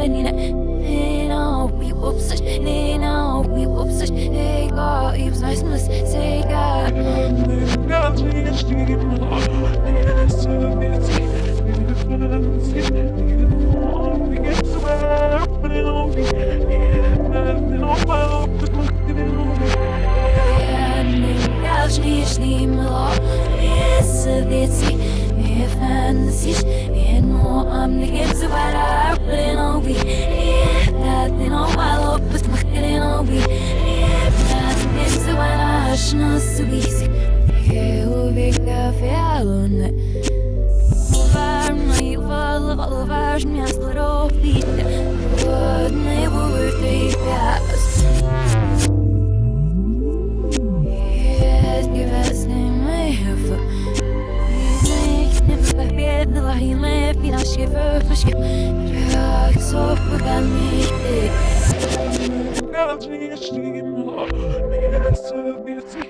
فنينا هنا ويبصش لينا ويبصش ليكا يبصح سمس سيكا If I'm the siege, and more I'm the game's a I should so easy. Eu vi café alone. Var mig val val var mig slår upp lite. Vad nej vore det fast. Yes,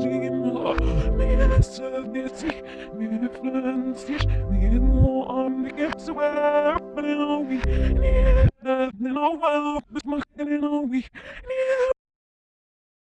mir nur an die Gipse, weil er öffnen Augen, mir my scalp. Mir nur an die Gipse, weil er Augen, mir öffnen Augen, bis man keinen Augen,